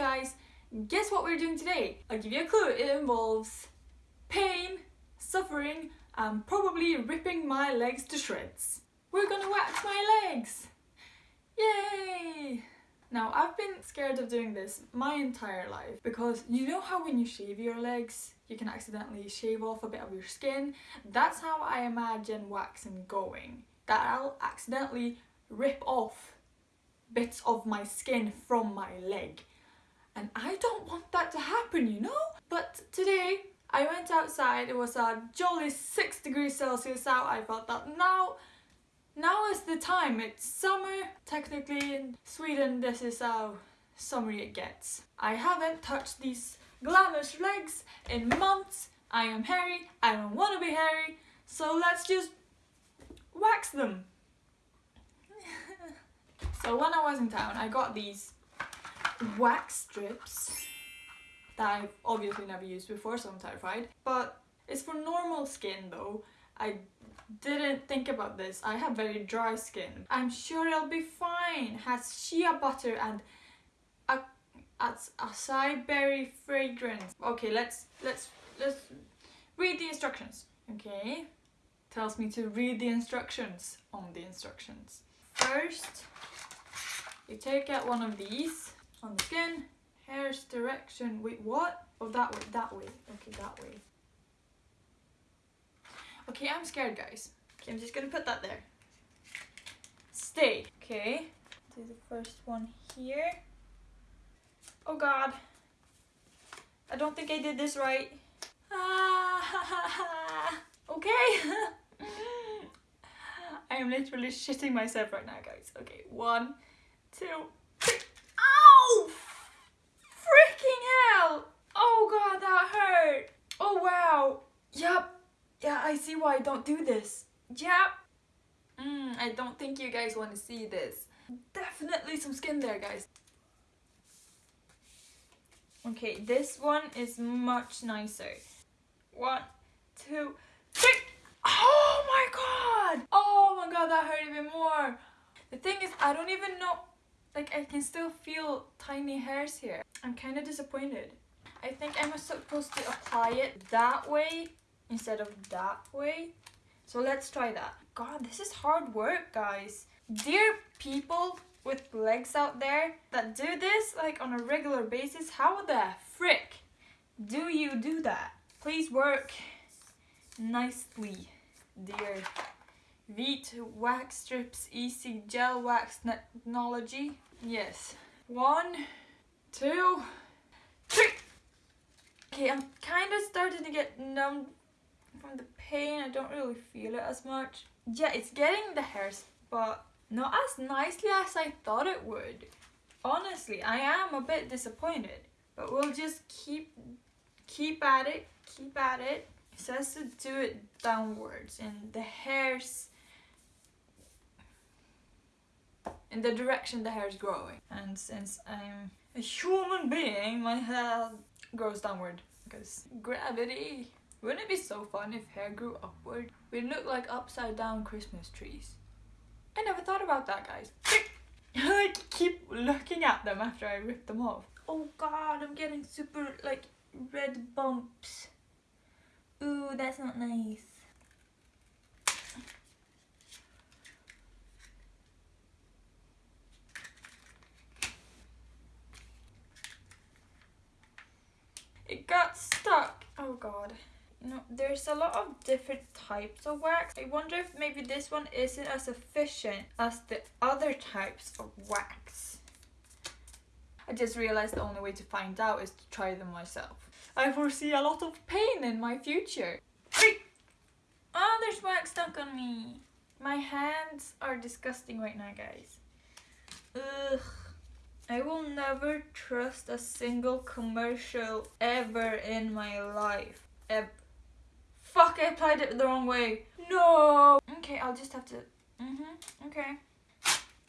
guys, guess what we're doing today? I'll give you a clue. It involves pain, suffering, and probably ripping my legs to shreds. We're gonna wax my legs! Yay! Now, I've been scared of doing this my entire life because you know how when you shave your legs, you can accidentally shave off a bit of your skin? That's how I imagine waxing going. That I'll accidentally rip off bits of my skin from my leg. And I don't want that to happen, you know? But today, I went outside, it was a jolly 6 degrees Celsius out, I thought that now now is the time. It's summer. Technically in Sweden this is how summery it gets. I haven't touched these glamorous legs in months. I am hairy. I don't want to be hairy. So let's just wax them. so when I was in town I got these wax strips that I've obviously never used before so I'm terrified. But it's for normal skin though. I didn't think about this. I have very dry skin. I'm sure it'll be fine. Has shea butter and a, a acai berry fragrance. Okay, let's let's let's read the instructions. Okay, tells me to read the instructions on the instructions. First, you take out one of these on the skin. Hair's direction. Wait, what? Oh, that way. That way. Okay, that way. Okay, I'm scared, guys. Okay, I'm just gonna put that there. Stay. Okay. Do the first one here. Oh god. I don't think I did this right. Ah, okay. I am literally shitting myself right now, guys. Okay, one, two, three. Ow! Freaking hell! Oh god, that hurt. Oh wow. Yup. Yeah, I see why I don't do this. Yeah. Mm, I don't think you guys want to see this. Definitely some skin there, guys. Okay, this one is much nicer. One, two, three. Oh my god! Oh my god, that hurt even more. The thing is, I don't even know, like I can still feel tiny hairs here. I'm kind of disappointed. I think I'm supposed to apply it that way instead of that way. So let's try that. God, this is hard work, guys. Dear people with legs out there that do this like on a regular basis, how the frick do you do that? Please work nicely, dear. Veet wax strips easy gel wax technology. Yes. One, two, three. Okay, I'm kind of starting to get numb from the pain. I don't really feel it as much. Yeah, it's getting the hairs, but not as nicely as I thought it would. Honestly, I am a bit disappointed. But we'll just keep keep at it, keep at it. It says to do it downwards and the hairs in the direction the hair is growing. And since I'm a human being, my hair grows downward because gravity. Wouldn't it be so fun if hair grew upward? We'd look like upside down Christmas trees. I never thought about that, guys. I keep looking at them after I rip them off. Oh god, I'm getting super, like, red bumps. Ooh, that's not nice. It got stuck. Oh god. No, there's a lot of different types of wax. I wonder if maybe this one isn't as efficient as the other types of wax. I just realized the only way to find out is to try them myself. I foresee a lot of pain in my future. Oh, there's wax stuck on me. My hands are disgusting right now, guys. Ugh. I will never trust a single commercial ever in my life. Ever. Fuck, I applied it the wrong way. No. Okay, I'll just have to... Mm-hmm, okay.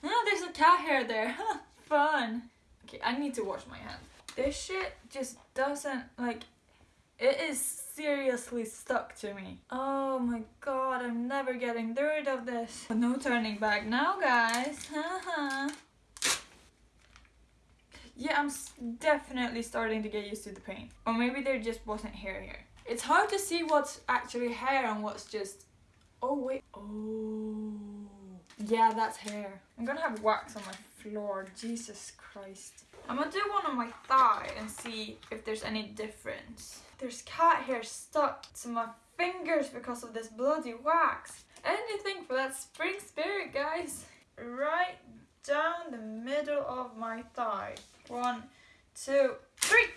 Oh, there's a cat hair there. Huh, Fun. Okay, I need to wash my hands. This shit just doesn't, like... It is seriously stuck to me. Oh my god, I'm never getting rid of this. No turning back now, guys. Yeah, I'm definitely starting to get used to the pain. Or maybe there just wasn't hair here. It's hard to see what's actually hair and what's just. Oh, wait. Oh. Yeah, that's hair. I'm gonna have wax on my floor. Jesus Christ. I'm gonna do one on my thigh and see if there's any difference. There's cat hair stuck to my fingers because of this bloody wax. Anything for that spring spirit, guys. Right down the middle of my thigh. One, two, three.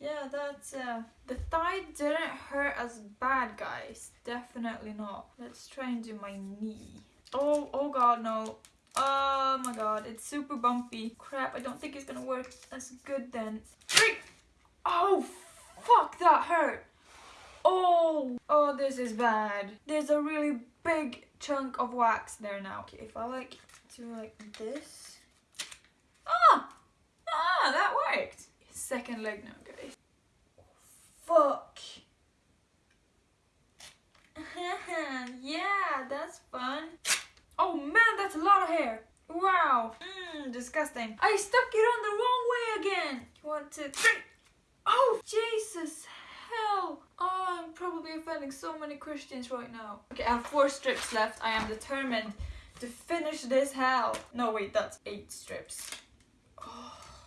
Yeah, that's uh the thigh didn't hurt as bad, guys. Definitely not. Let's try and do my knee. Oh, oh god, no. Oh my god, it's super bumpy. Crap, I don't think it's gonna work as good then. Three. Oh, fuck, that hurt. Oh, oh, this is bad. There's a really big chunk of wax there now. Okay, if I like do like this. Ah! Ah, that worked. Second leg now, guys. Fuck. yeah, that's fun. Oh man, that's a lot of hair. Wow. Mmm, disgusting. I stuck it on the wrong way again. One, two, three. Oh, Jesus. Hell. Oh, I'm probably offending so many Christians right now. Okay, I have four strips left. I am determined to finish this hell. No, wait, that's eight strips.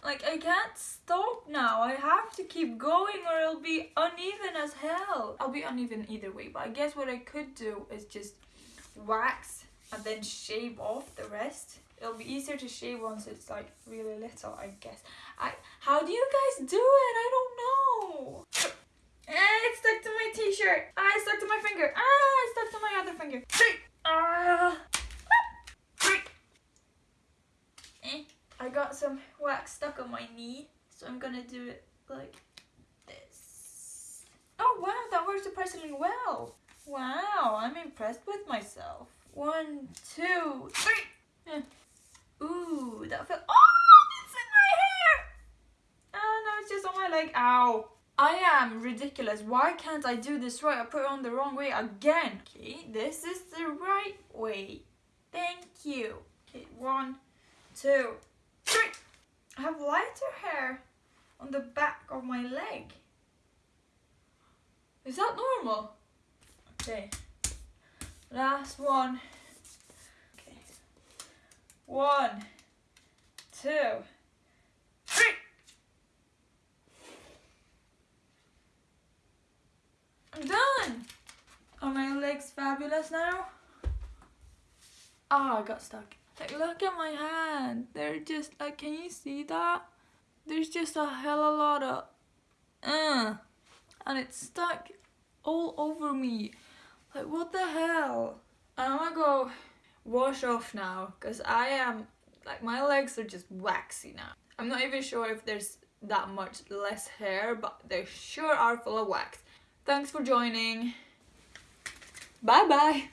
Like, I can't stop now. I have to keep going or it'll be uneven as hell. I'll be uneven either way, but I guess what I could do is just wax and then shave off the rest. It'll be easier to shave once it's like really little, I guess. I how do you guys do it? I don't know. Eh, it's stuck to my t-shirt. Ah, it's stuck to my finger. Ah, it's stuck to my other finger. Ah. Eh. I got stuck on my knee, so I'm gonna do it like this. Oh wow, that works surprisingly well. Wow, I'm impressed with myself. One, two, three. Eh. Ooh, that felt. Oh, it's in my hair. Oh no, it's just on my leg. Ow. I am ridiculous. Why can't I do this right? I put it on the wrong way again. Okay, this is the right way. Thank you. Okay, one, two, three. I have lighter hair on the back of my leg. Is that normal? Okay. Last one. Okay. One, two, three. I'm done. Are my legs fabulous now? Ah, I got stuck. Like, look at my hand. They're just like, can you see that? There's just a hell a lot of, uh, and it's stuck all over me. Like, what the hell? I'm gonna go wash off now, cause I am, like, my legs are just waxy now. I'm not even sure if there's that much less hair, but they sure are full of wax. Thanks for joining. Bye bye.